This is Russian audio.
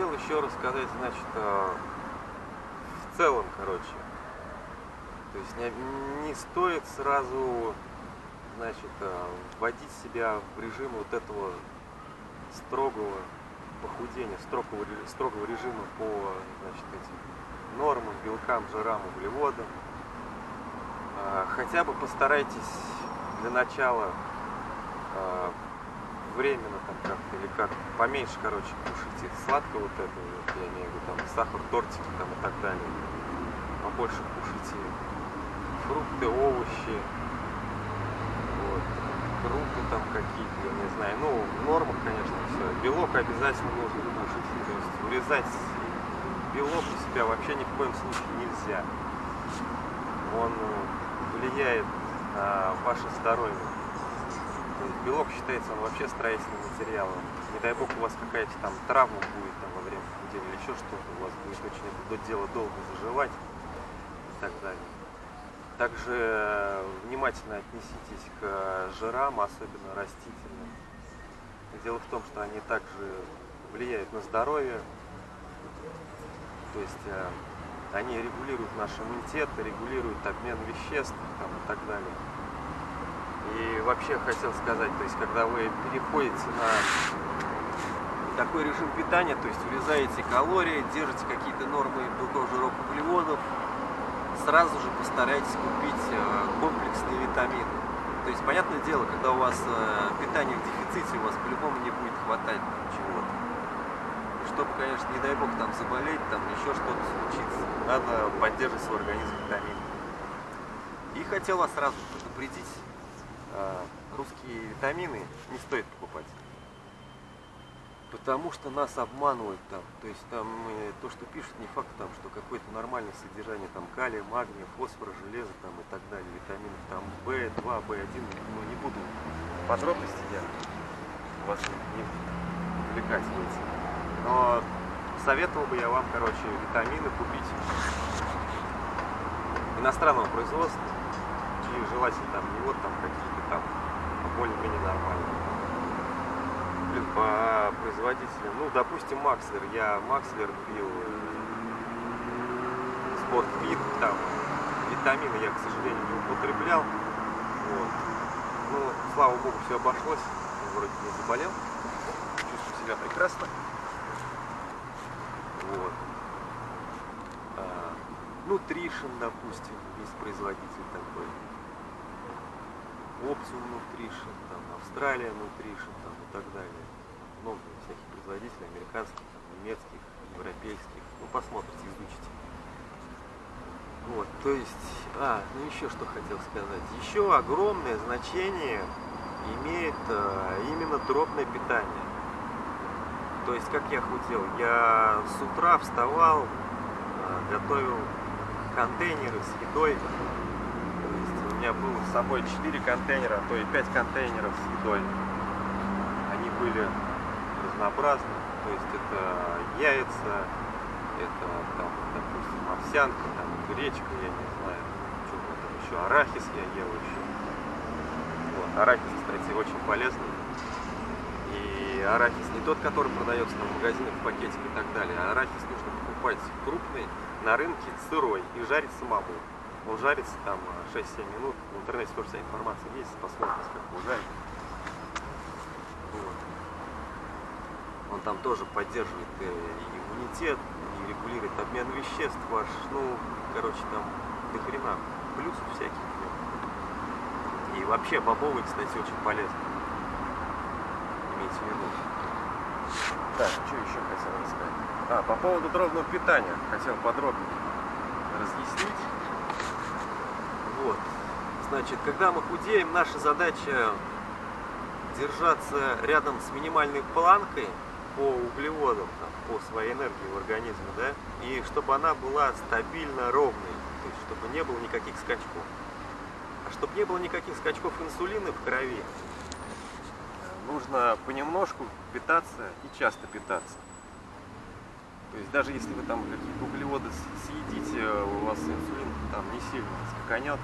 хотел еще рассказать, значит, э, в целом, короче. То есть не, не стоит сразу, значит, э, вводить себя в режим вот этого строгого похудения, строгого, строгого режима по, значит, этим нормам, белкам, жирам, углеводам. А, Хотя бы постарайтесь для начала а, временно там как-то или как поменьше, короче, кушайте сладкого вот этого, вот, я имею в виду там сахар, тортики там и так далее. Побольше кушайте фрукты, овощи, вот, крупы там какие-то, я не знаю. Ну, в нормах, конечно, все. Белок обязательно нужно кушать. То есть урезать белок у себя вообще ни в коем случае нельзя. Он э, влияет на ваше здоровье. Белок считается он вообще строительным материалом. Не дай бог у вас какая-то там травма будет там, во время похудения или еще что-то, у вас будет очень это дело долго заживать и так далее. Также э, внимательно отнеситесь к жирам, особенно растительным. Дело в том, что они также влияют на здоровье, то есть э, они регулируют наш иммунитет, регулируют обмен веществ там, и так далее. И вообще хотел сказать, то есть когда вы переходите на такой режим питания, то есть урезаете калории, держите какие-то нормы белков, жиров, углеводов, сразу же постарайтесь купить э, комплексные витамины. То есть, понятное дело, когда у вас э, питание в дефиците, у вас по-любому не будет хватать чего-то. Чтобы, конечно, не дай бог там заболеть, там еще что-то случится, надо поддерживать свой организм витаминами. И хотел вас сразу предупредить, русские витамины не стоит покупать. Потому что нас обманывают там. То есть там э, то, что пишут, не факт там, что какое-то нормальное содержание там калия, магния, фосфора, железа там и так далее, витаминов там В2, В1, ну не буду подробности я вас не увлекать. Но советовал бы я вам, короче, витамины купить иностранного производства, и желательно там не вот там какие-то там более-менее нормальные. Блин, по производителям, ну, допустим, Макслер, я Макслер пил, Спортвит, там, витамины я, к сожалению, не употреблял, вот. Ну, слава богу, все обошлось, вроде не заболел, чувствую себя прекрасно, вот. А, Nutrition, допустим, есть производитель такой. Optium Nutrition, там, Австралия Nutrition, там, и так далее. Много всяких производителей, американских, там, немецких, европейских. Ну, посмотрите, изучите. Вот, то есть, а, ну еще что хотел сказать. Еще огромное значение имеет э, именно дробное питание. То есть, как я худел, я с утра вставал, э, готовил контейнеры с едой. Меня было с собой 4 контейнера, а то и 5 контейнеров с едой. Они были разнообразны. То есть это яйца, это там, допустим, овсянка, там, гречка, я не знаю, что там еще, арахис я ел еще. Вот, арахис, кстати, очень полезный. И арахис не тот, который продается в магазинах в пакетике и так далее. А арахис нужно покупать крупный на рынке сырой и жарить самому. Он жарится там 6-7 минут. В интернете тоже вся информация есть, посмотрите, как его жарить. Вот. Он там тоже поддерживает э, иммунитет, и регулирует обмен веществ ваш. Ну, короче, там до хрена плюсов всяких. нем. И вообще бобовый, кстати, очень полезный. Имейте в виду. Так, что еще хотел рассказать? А, по поводу дробного питания хотел подробнее разъяснить. Значит, когда мы худеем, наша задача держаться рядом с минимальной планкой по углеводам, там, по своей энергии в организме, да, и чтобы она была стабильно ровной, то есть чтобы не было никаких скачков. А чтобы не было никаких скачков инсулина в крови, нужно понемножку питаться и часто питаться. То есть даже если вы там какие-то углеводы съедите, у вас инсулин там не сильно скаканет,